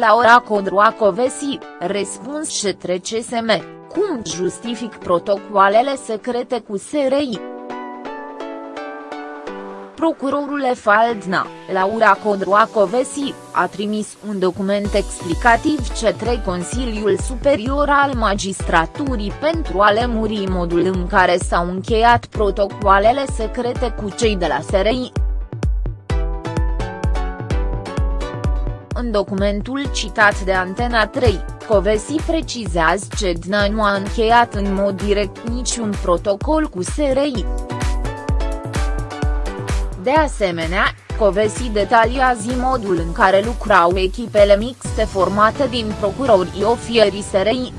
Laura Codroacovesi, răspuns către CSM, cum justific protocoalele secrete cu SRI. Procurorul Faldna, Laura Codroacovesi, a trimis un document explicativ către Consiliul Superior al Magistraturii pentru a lemuri modul în care s-au încheiat protocoalele secrete cu cei de la SRI. În documentul citat de Antena 3, Covesi precizează că DNA nu a încheiat în mod direct niciun protocol cu SRI. De asemenea, Covesi detaliază modul în care lucrau echipele mixte formate din procurorii ofierii SRI.